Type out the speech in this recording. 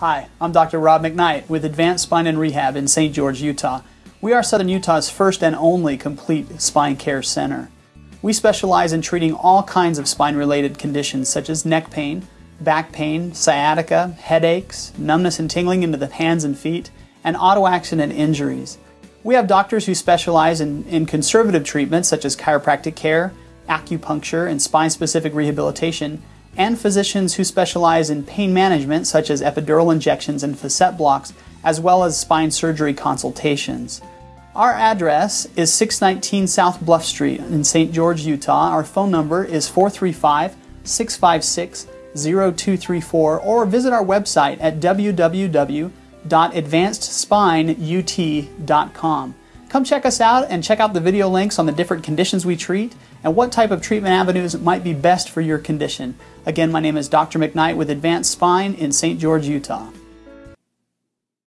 Hi, I'm Dr. Rob McKnight with Advanced Spine and Rehab in St. George, Utah. We are Southern Utah's first and only complete spine care center. We specialize in treating all kinds of spine related conditions such as neck pain, back pain, sciatica, headaches, numbness and tingling into the hands and feet, and auto accident injuries. We have doctors who specialize in, in conservative treatments such as chiropractic care, acupuncture, and spine specific rehabilitation, and physicians who specialize in pain management such as epidural injections and facet blocks, as well as spine surgery consultations. Our address is 619 South Bluff Street in St. George, Utah. Our phone number is 435 656 0234 or visit our website at www.advancedspineut.com. Come check us out and check out the video links on the different conditions we treat and what type of treatment avenues might be best for your condition. Again, my name is Dr. McKnight with Advanced Spine in St. George, Utah.